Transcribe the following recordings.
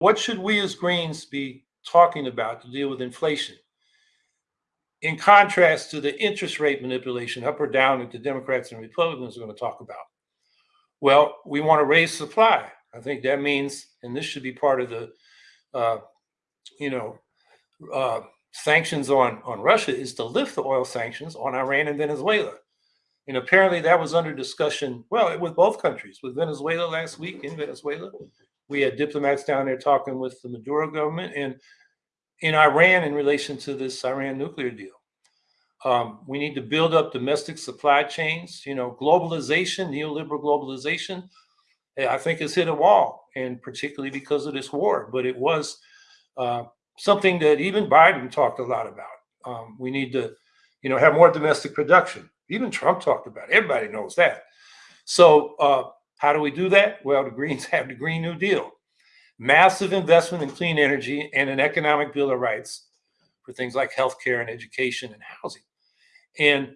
what should we as Greens be talking about to deal with inflation? In contrast to the interest rate manipulation up or down that the Democrats and Republicans are going to talk about. Well, we want to raise supply. I think that means, and this should be part of the, uh, you know, uh, sanctions on on Russia is to lift the oil sanctions on Iran and Venezuela. And apparently that was under discussion, well, with both countries, with Venezuela last week in Venezuela. We had diplomats down there talking with the Maduro government and in Iran in relation to this Iran nuclear deal. Um, we need to build up domestic supply chains. You know, globalization, neoliberal globalization, eh, I think has hit a wall, and particularly because of this war. But it was uh, something that even Biden talked a lot about. Um, we need to, you know, have more domestic production. Even Trump talked about it. Everybody knows that. So uh, how do we do that? Well, the Greens have the Green New Deal. Massive investment in clean energy and an economic bill of rights for things like healthcare and education and housing. And,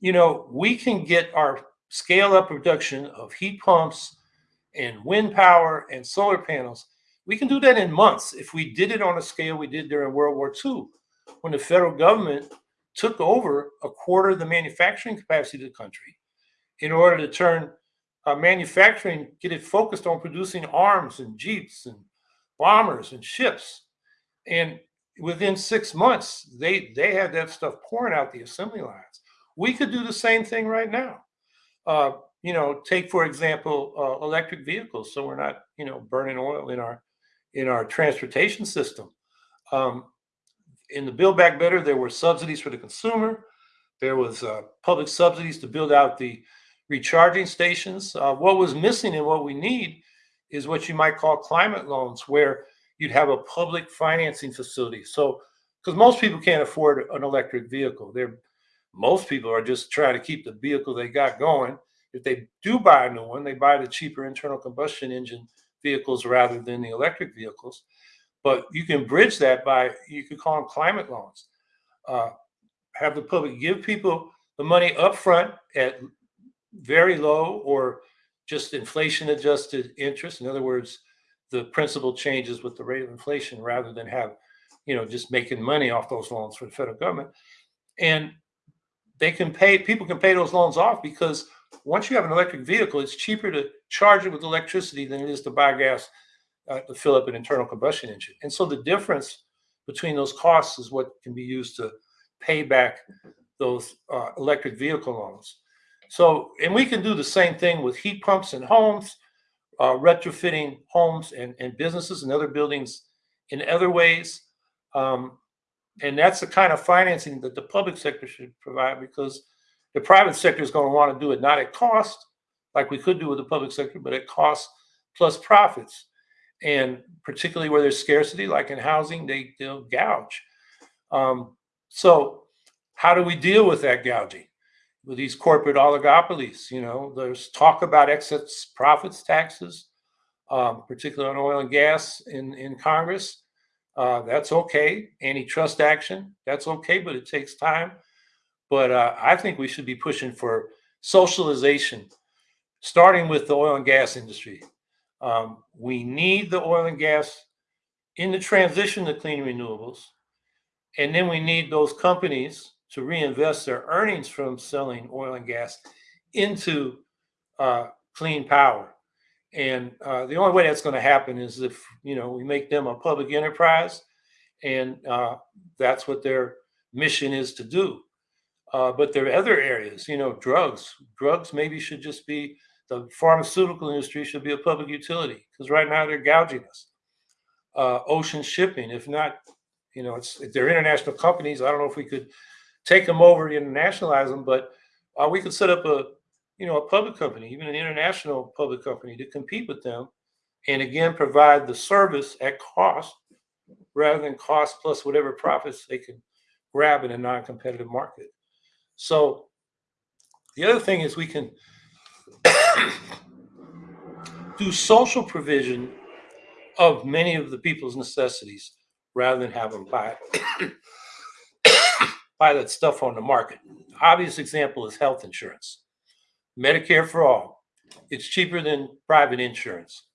you know, we can get our scale up production of heat pumps and wind power and solar panels. We can do that in months if we did it on a scale we did during World War II, when the federal government took over a quarter of the manufacturing capacity of the country in order to turn uh, manufacturing, get it focused on producing arms and jeeps and bombers and ships. And within six months, they they had that stuff pouring out the assembly lines. We could do the same thing right now. Uh, you know, take for example uh, electric vehicles, so we're not you know burning oil in our in our transportation system. Um, in the Build Back Better, there were subsidies for the consumer. There was uh, public subsidies to build out the recharging stations. Uh, what was missing and what we need is what you might call climate loans, where you'd have a public financing facility. So, because most people can't afford an electric vehicle, they're most people are just trying to keep the vehicle they got going. If they do buy a new one, they buy the cheaper internal combustion engine vehicles rather than the electric vehicles. But you can bridge that by you could call them climate loans. Uh, have the public give people the money up front at very low or just inflation adjusted interest. In other words, the principal changes with the rate of inflation rather than have, you know, just making money off those loans for the federal government. And they can pay, people can pay those loans off because once you have an electric vehicle, it's cheaper to charge it with electricity than it is to buy gas uh, to fill up an internal combustion engine. And so the difference between those costs is what can be used to pay back those uh, electric vehicle loans. So, and we can do the same thing with heat pumps in homes uh, retrofitting homes and, and businesses and other buildings in other ways. Um, and that's the kind of financing that the public sector should provide because the private sector is going to want to do it not at cost, like we could do with the public sector, but at cost plus profits. And particularly where there's scarcity, like in housing, they, they'll gouge. Um, so how do we deal with that gouging? With these corporate oligopolies. You know, there's talk about excess profits taxes, um, particularly on oil and gas in, in Congress. Uh, that's okay. Antitrust action, that's okay, but it takes time. But uh, I think we should be pushing for socialization, starting with the oil and gas industry. Um, we need the oil and gas in the transition to clean renewables. And then we need those companies to reinvest their earnings from selling oil and gas into uh, clean power. And uh, the only way that's going to happen is if you know we make them a public enterprise, and uh, that's what their mission is to do. Uh, but there are other areas, you know, drugs. Drugs maybe should just be the pharmaceutical industry should be a public utility because right now they're gouging us. Uh, ocean shipping, if not, you know, it's they're international companies. I don't know if we could take them over and internationalize them, but uh, we could set up a, you know, a public company, even an international public company to compete with them. And again, provide the service at cost rather than cost plus whatever profits they can grab in a non-competitive market. So the other thing is we can do social provision of many of the people's necessities rather than have them buy that stuff on the market. Obvious example is health insurance. Medicare for all. It's cheaper than private insurance,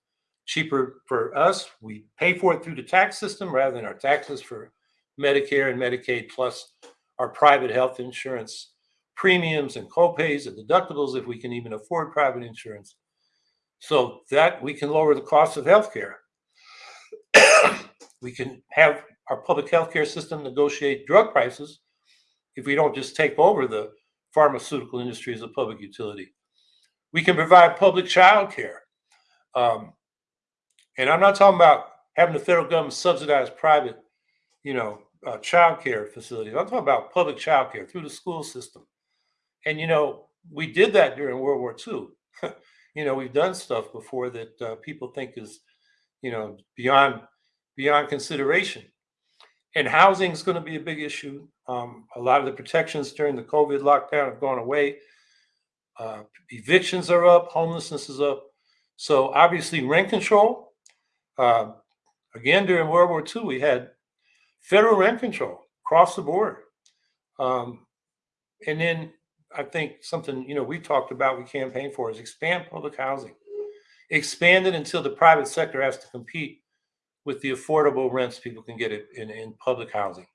cheaper for us. We pay for it through the tax system rather than our taxes for Medicare and Medicaid, plus our private health insurance premiums and copays and deductibles if we can even afford private insurance. So that we can lower the cost of healthcare. we can have our public healthcare system negotiate drug prices if we don't just take over the pharmaceutical industry as a public utility. We can provide public child care. Um, and I'm not talking about having the federal government subsidize private, you know, uh, child care facilities. I'm talking about public child care through the school system. And, you know, we did that during World War II. you know, we've done stuff before that uh, people think is, you know, beyond beyond consideration. And housing is going to be a big issue. Um, a lot of the protections during the COVID lockdown have gone away. Uh, evictions are up, homelessness is up. So obviously, rent control. Uh, again, during World War II, we had federal rent control across the board. Um, and then I think something you know we talked about, we campaigned for, is expand public housing. Expand it until the private sector has to compete with the affordable rents people can get in, in public housing.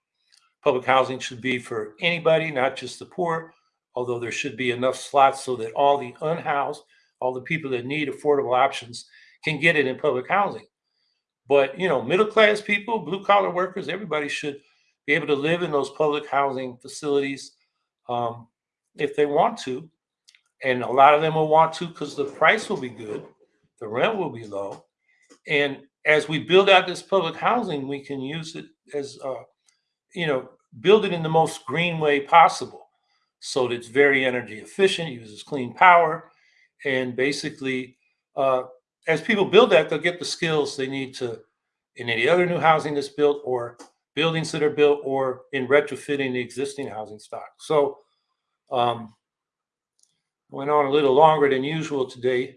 Public housing should be for anybody, not just the poor, although there should be enough slots so that all the unhoused, all the people that need affordable options can get it in public housing. But, you know, middle class people, blue collar workers, everybody should be able to live in those public housing facilities um, if they want to. And a lot of them will want to because the price will be good, the rent will be low. And as we build out this public housing, we can use it as, uh, you know, build it in the most green way possible so that it's very energy efficient, uses clean power, and basically uh, as people build that, they'll get the skills they need to in any other new housing that's built or buildings that are built or in retrofitting the existing housing stock. So um, went on a little longer than usual today,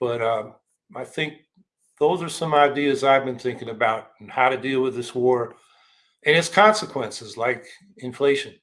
but um, I think those are some ideas I've been thinking about and how to deal with this war and its consequences like inflation.